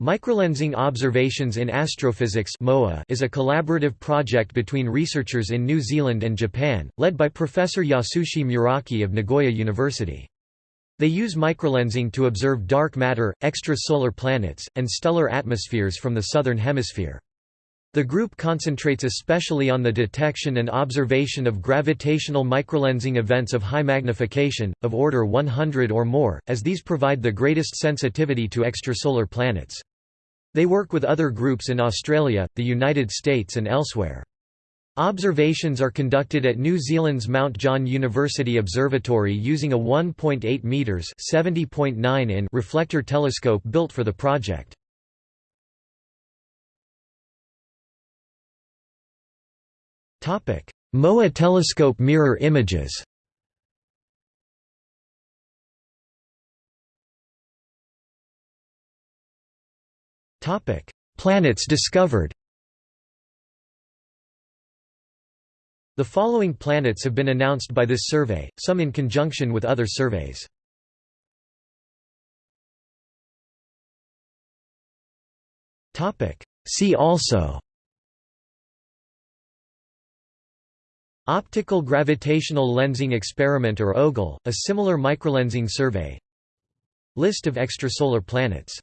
Microlensing Observations in Astrophysics is a collaborative project between researchers in New Zealand and Japan, led by Professor Yasushi Muraki of Nagoya University. They use microlensing to observe dark matter, extrasolar planets, and stellar atmospheres from the Southern Hemisphere. The group concentrates especially on the detection and observation of gravitational microlensing events of high magnification, of order 100 or more, as these provide the greatest sensitivity to extrasolar planets. They work with other groups in Australia, the United States and elsewhere. Observations are conducted at New Zealand's Mount John University Observatory using a 1.8 meters (70.9 in) reflector telescope built for the project. Topic: MOA telescope mirror images Planets discovered. The following planets have been announced by this survey, some in conjunction with other surveys. See also. Optical Gravitational Lensing Experiment or OGLE, a similar microlensing survey. List of extrasolar planets